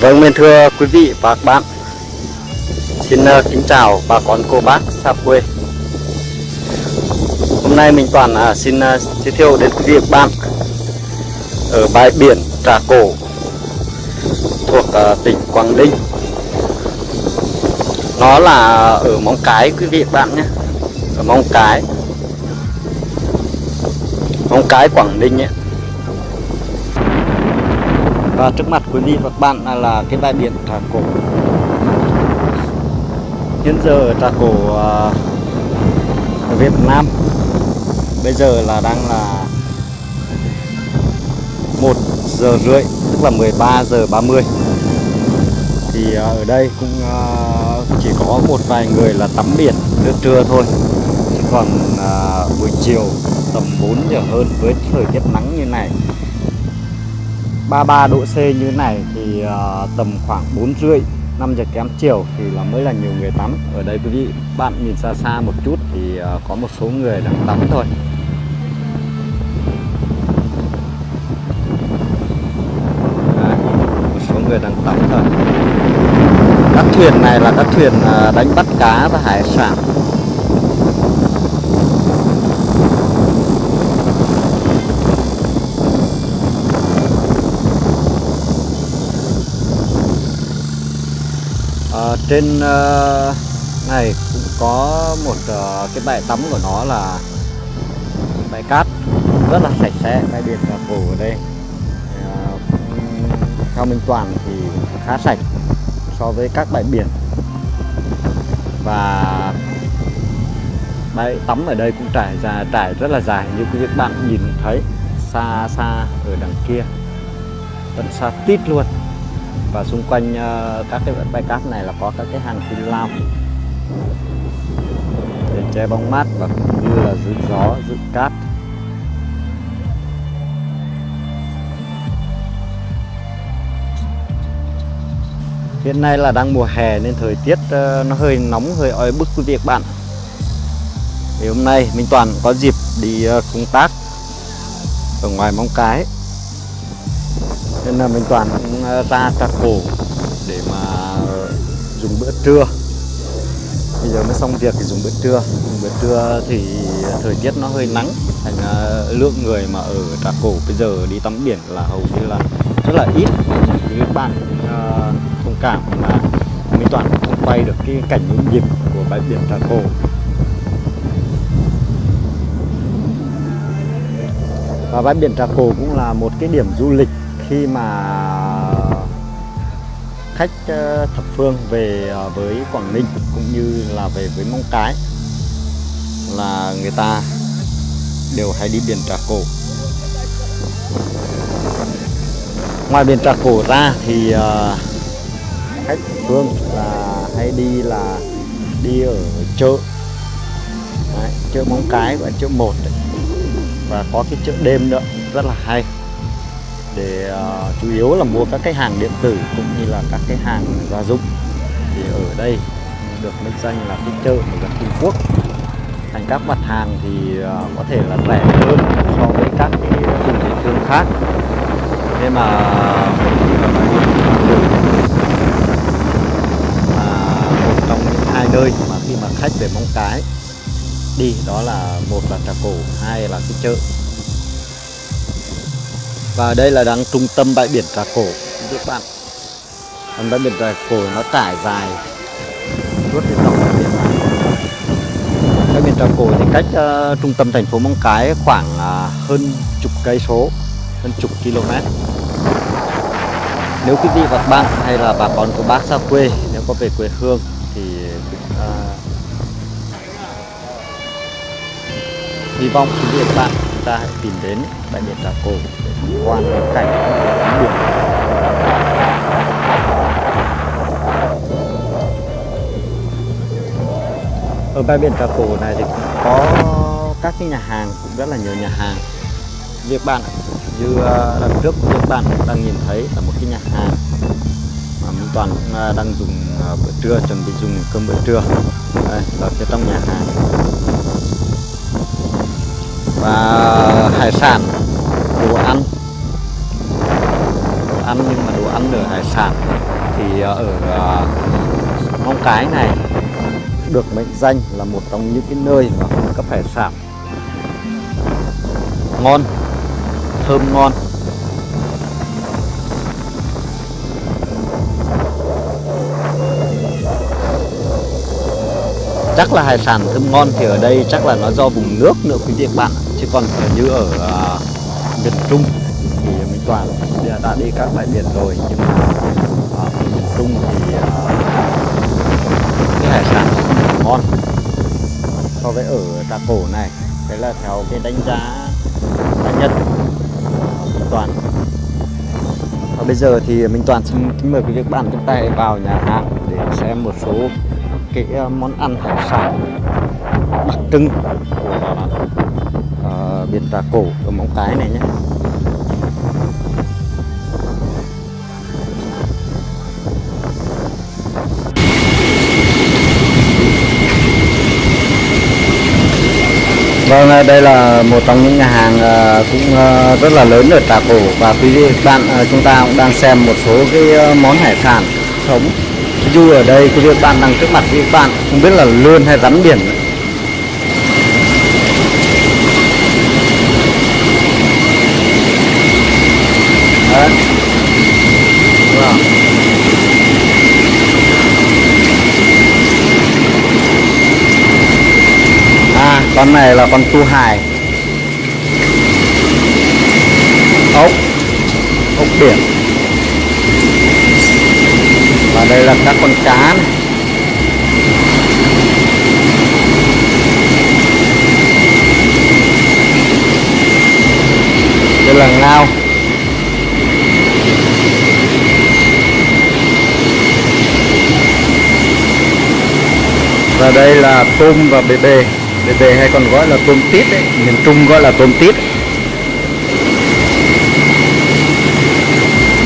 Vâng, mến thưa quý vị và các bạn Xin uh, kính chào bà con cô bác xa quê. Hôm nay mình Toàn uh, xin uh, giới thiệu đến quý vị và các bạn Ở bãi biển Trà Cổ Thuộc uh, tỉnh Quảng Ninh. Nó là ở Móng Cái quý vị và các bạn nhé. Ở Móng Cái Móng Cái Quảng Ninh ấy và trước mặt quý vị và các bạn là, là cái bãi biển Trà Cổ. Hiện giờ ở Trà Cổ uh, ở Việt Nam Bây giờ là đang là 1 giờ rưỡi Tức là 13 giờ 30 Thì uh, ở đây cũng uh, chỉ có một vài người là tắm biển nước trưa thôi. Chứ còn buổi chiều tầm 4 giờ hơn với thời tiết nắng như này 33 độ C như thế này thì uh, tầm khoảng 4 rưỡi 5 giờ kém chiều thì là mới là nhiều người tắm. Ở đây quý vị bạn nhìn xa xa một chút thì uh, có một số người đang tắm thôi. Đấy, một số người đang tắm thôi. Các thuyền này là các thuyền ờ, đánh bắt cá và hải sản à, trên uh, này cũng có một uh, cái bãi tắm của nó là bãi cát rất là sạch sẽ bãi biển là phủ ở đây. Ờ, uh, theo Minh Toàn thì khá sạch so với các bãi biển. Và bãi tắm ở đây cũng trải dài trải rất là dài như các bạn nhìn thấy xa xa ở đằng kia. Tận xa tít luôn và xung quanh ờ, các cái bãi cát này là có các cái hàng phi lao. Để che bóng mát và cũng như là giữ gió, giữ cát. Hiện nay là đang mùa hè nên thời tiết ờ, nó hơi nóng, hơi oi bức quý vị các bạn. Thì hôm nay Minh Toàn có dịp đi ờ, công tác ở ngoài Móng Cái. Nên là mình toàn cũng Ờ, ra trà cổ để mà dùng bữa trưa. Bây giờ mới xong việc thì dùng bữa trưa. Dùng bữa trưa thì thời tiết nó hơi nắng, thành ờ, lượng người mà ở trà cổ bây giờ đi tắm biển là hầu như là rất là ít. Thì các bạn ờ, thông cảm mà mình toàn không quay được cái cảnh những nhịp của bãi biển trà cổ và bãi biển trà cổ cũng là một cái điểm du lịch khi mà khách ờ, thập phương về ờ, với Quảng Ninh cũng như là về với Móng Cái là người ta đều hay đi biển Trà Cổ. Ngoài biển Trà Cổ ra thì ờ, khách thập phương là hay đi là đi ở chợ. Đấy, chợ Móng Cái và chợ một và có cái chợ đêm nữa rất là hay để uh, chủ yếu là mua các cái hàng điện tử cũng như là các cái hàng gia dụng. Thì ở đây được mệnh danh là cái chợ của dân Trung Quốc. Thành các mặt hàng thì uh, có thể là rẻ hơn so với các cái vùng thị trường khác. Thế mà à, một trong những hai nơi mà khi mà khách về Móng Cái đi đó là một là trà cổ hai là cái chợ và đây là đang trung tâm bãi biển Trà Cổ. Các bạn. Còn bãi biển Trà Cổ nó trải dài suốt cái dọc bãi biển. Bãi biển Trà Cổ thì cách uh, trung tâm thành phố Móng Cái khoảng uh, hơn chục cây số hơn chục km. Nếu quý vị và các bạn hay là bà con của bác xa quê nếu có về quê hương thì uh, hy vọng quý vị và các bạn ta hãy tìm đến bãi biển Trà Cổ để tham quan cái cảnh biển ở bãi biển Trà Cổ này thì cũng có các cái nhà hàng cũng rất là nhiều nhà hàng. Việc bạn, như à, lần trước các bạn đang nhìn thấy là một cái nhà hàng mà Minh Toàn cũng đang dùng à, bữa trưa, chuẩn bị dùng cơm bữa trưa. Đây là phía trong nhà hàng và hải sản, đồ ăn. Đồ ăn nhưng mà đồ ăn ở hải sản thì ở ờ, Móng Cái này được mệnh danh là một trong những cái nơi mà cung cấp hải sản. Ngon, thơm ngon. Chắc là hải sản thơm ngon thì ở đây chắc là nó do vùng nước nữa quý vị các bạn chứ còn như ở uh, miền Trung thì mình toàn đã đi các bãi biển rồi nhưng mà ở miền Trung thì uh, cái hải sản ngon so với ở Trà Cổ này. Đấy là theo cái đánh giá cá nhân Minh Toàn. Và bây giờ thì Minh Toàn xin kính mời quý vị các bạn chúng ta vào nhà hàng để xem một số cái món ăn hải sản đặc trưng của Ờ, ở biển Trà Cổ ở Móng Cái này nhé. Vâng, à, đây là một trong những nhà hàng à, cũng à, rất là lớn ở Trà Cổ. Và quý vị bạn chúng ta cũng đang xem một số cái món hải sản sống du ở đây quý vị bạn đang trước mặt quý vị bạn không biết là lươn hay rắn biển. Đấy. Wow. À, con này là con tu hải ốc ốc biển và đây là các con cá này. đây là ngao ở đây là tôm và bề bề bề bề hay còn gọi là tôm tít đấy miền trung gọi là tôm tít.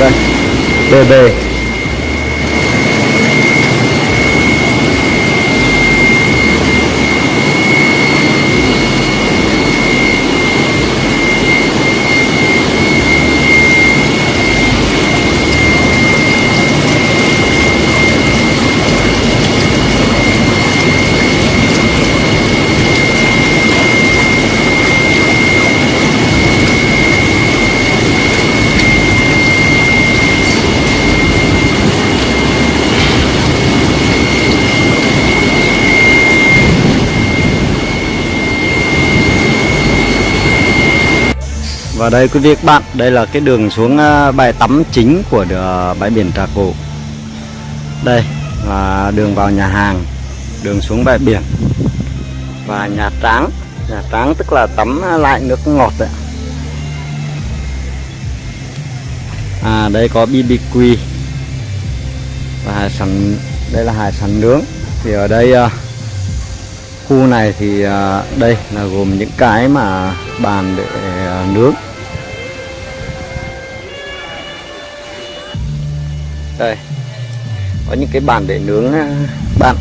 Đây bề bề Và đây quý vị các bạn, đây là cái đường xuống à, bãi tắm chính của à, bãi biển Trà Cổ. Đây là đường vào nhà hàng, đường xuống bãi biển và nhà tráng. Nhà tráng tức là tắm lại nước ngọt đấy. À đây có BBQ và hải sản đây là hải sản nướng. Thì ở đây à, khu này thì đây là gồm những cái mà bàn để nướng đây. Có những cái bàn để nướng ờ, bạn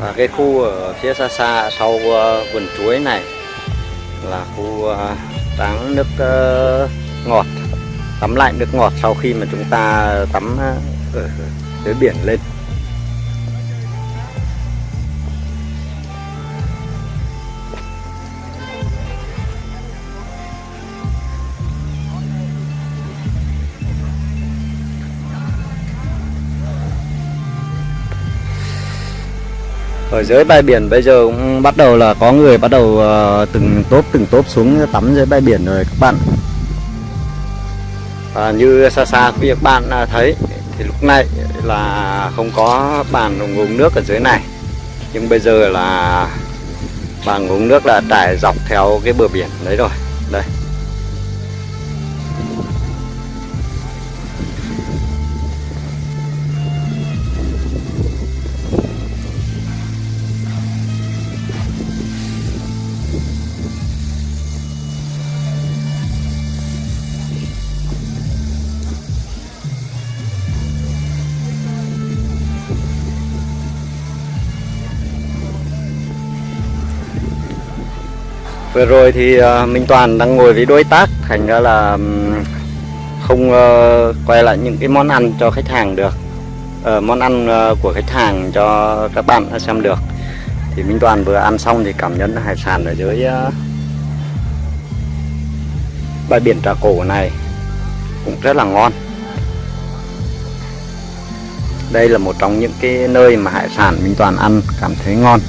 và cái khu ở phía xa xa sau ờ, vườn chuối này là khu tắm táng nước ngọt. Tắm lại nước ngọt sau khi mà chúng ta tắm ở dưới biển lên. Ở dưới bãi biển bây giờ cũng bắt đầu là có người bắt đầu uh, từng tốp từng tốp xuống tắm dưới bãi biển rồi các bạn. Và như xa xa quý các bạn à, thấy thì lúc này là không có bàn uống nước ở dưới này. Nhưng bây giờ là bàn uống nước đã trải dọc theo cái bờ biển đấy rồi. Đây. Vừa rồi thì à, Minh Toàn đang ngồi với đối tác, thành ra là không ờ, quay lại những cái món ăn cho khách hàng được. Ờ, món ăn ờ, của khách hàng cho các bạn xem được. Thì Minh Toàn vừa ăn xong thì cảm nhận hải sản ở dưới bãi biển Trà Cổ này cũng rất là ngon. Đây là một trong những cái nơi mà hải sản Minh Toàn ăn cảm thấy ngon.